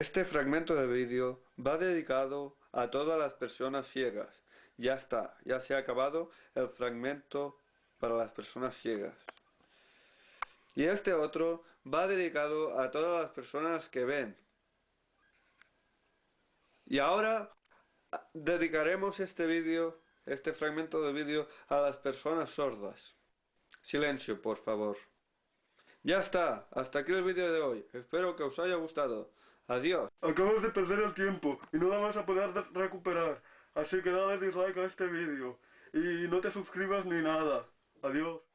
Este fragmento de vídeo va dedicado a todas las personas ciegas. Ya está, ya se ha acabado el fragmento para las personas ciegas. Y este otro va dedicado a todas las personas que ven. Y ahora dedicaremos este vídeo, este fragmento de vídeo a las personas sordas. Silencio, por favor. Ya está, hasta aquí el vídeo de hoy. Espero que os haya gustado. Adiós. Acabas de perder el tiempo y no la vas a poder recuperar. Así que dale dislike a este vídeo. Y no te suscribas ni nada. Adiós.